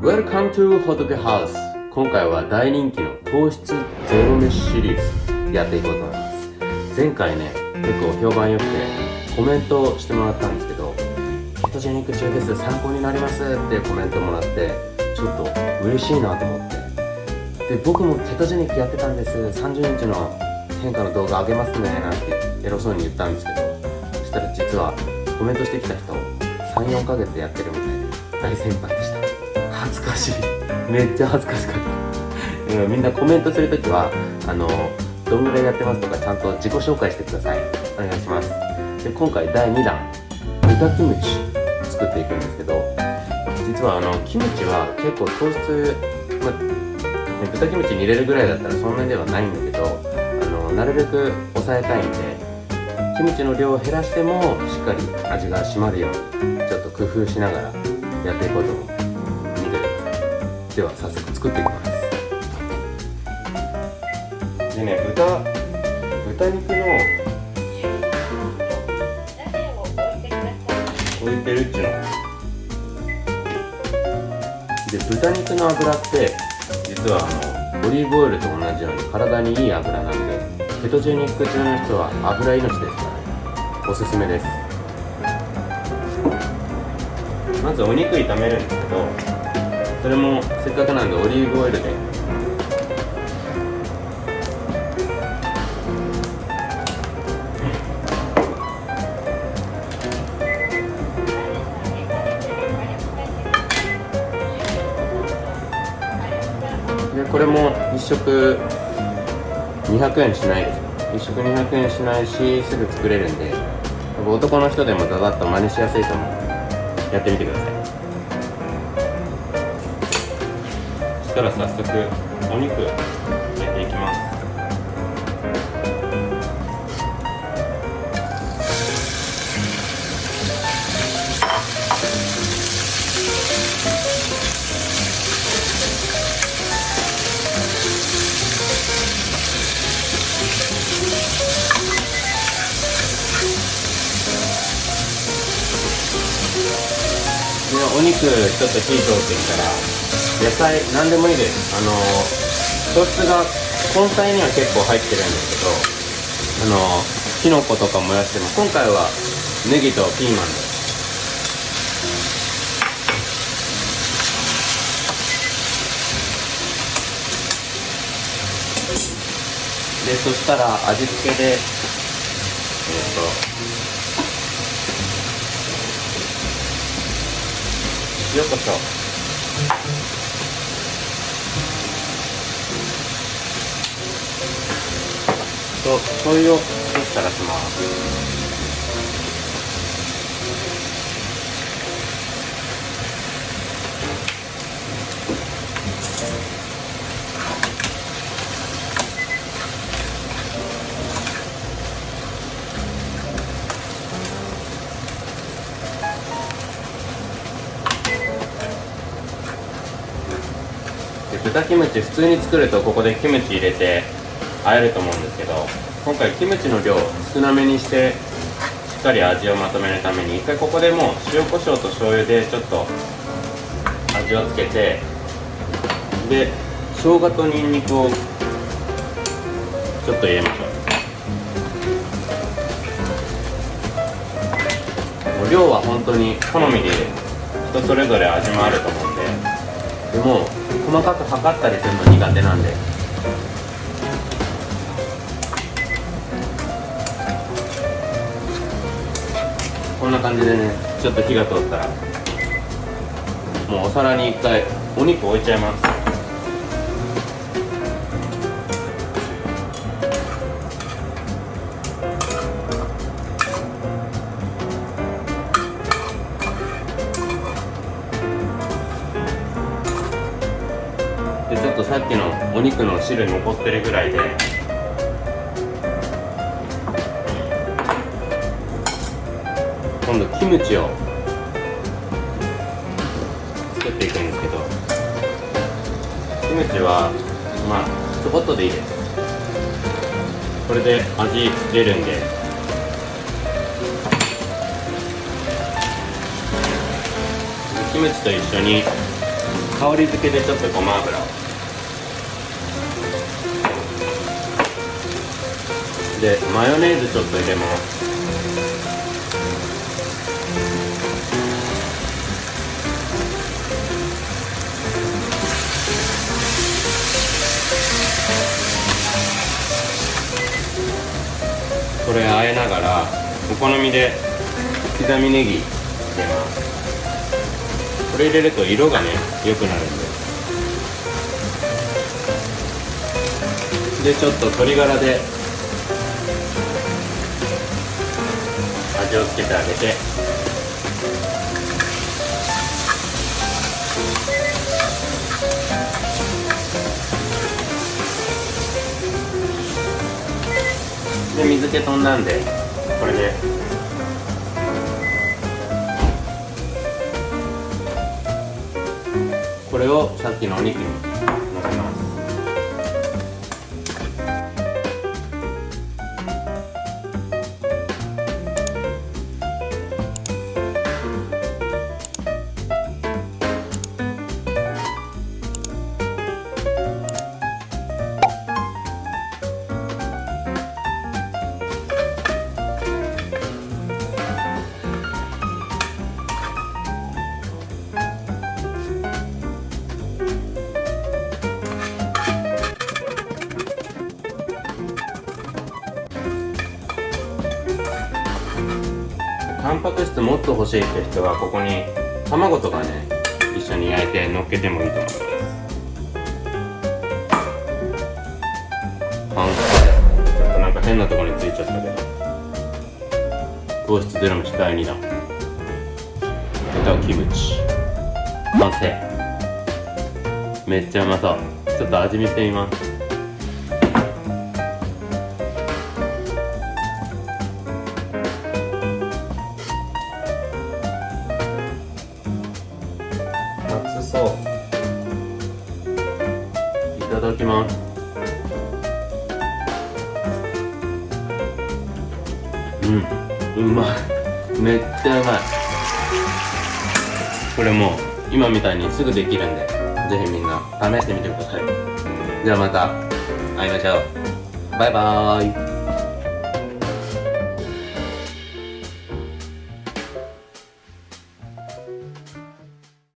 Welcome to Hotoke House. 今回は大人気の糖質ゼロ飯シリーズやっていこうと思います。前回ね結構評判良くてコメントしてもらったんですけどケトジェニック中です参考になりますってコメントもらってちょっと嬉しいなと思って。で僕もケトジェニックやってたんです。30日の変化の動画上げますねなんてエロそうに言ったんですけどそしたら実はコメントしてきた人34ヶ月やってるみたいで大先輩でした。恥ずかしい。めっちゃ恥ずかしかった。みんなコメントするときはあのどんぐらいやってますとかちゃんと自己紹介してください。お願いします。で今回第2弾豚キムチ作っていくんですけど実はあのキムチは結構糖質、まね、豚キムチに入れるぐらいだったらそんなにではないんだけどあのなるべく抑えたいんでキムチの量を減らしてもしっかり味が締まるようにちょっと工夫しながらやっていこうと思う。見てでは早速作っていきます。でね豚豚肉の置いてるっちゅうので豚肉の油って実はあのオリーブオイルと同じように体にいい油なんでケトジェニック中の人は油命ですからおすすめです。まずお肉炒めるんですけどそれもせっかくなんでオリーブオイルで。でこれも1食200円しないです。1食200円しないしすぐ作れるんで男の人でもザザッと真似しやすいと思う。やってみてください。したら早速お肉お肉ちょっと火通ってきたら野菜何でもいいです。あの糖質が根菜には結構入ってるんですけどあのキノコとかもやっても今回はネギとピーマンで。すでそしたら味付けでえっ、と塩コショウと醤油を少したらします。豚キムチ普通に作るとここでキムチ入れて和えると思うんですけど今回キムチの量少なめにしてしっかり味をまとめるために一回ここでもう塩コショウと醤油でちょっと味をつけてで生姜とニンニクをちょっと入れましょう。もう量は本当に好みで人それぞれ味もあると思うんででも細かく測ったりするの苦手なんで。こんな感じでねちょっと火が通ったらもうお皿に一回お肉置いちゃいます。とさっきのお肉の汁残ってるぐらいで。今度キムチを作っていくんですけど。キムチはまあちょこっとでいいです。これで味出るんで。キムチと一緒に香り付けでちょっとごま油を。でマヨネーズちょっと入れます。これあえながらお好みで刻みネギ入れます。これ入れると色がね良くなるんで。でちょっと鶏ガラで味をつけてあげて。で水気飛んだんでこれで。これをさっきのお肉に。タンパク質もっと欲しいって人はここに卵とかね一緒に焼いて乗っけてもいいと思います完成ちょっとなんか変なところについちゃったけど。糖質ゼロ飯第2弾豚キムチ。完成めっちゃうまそう。ちょっと味見してみます。熱そういただきます。うんうまい。めっちゃうまい。これもう今みたいにすぐできるんでぜひみんな試してみてください。じゃあまた会いましょう。バイバーイ。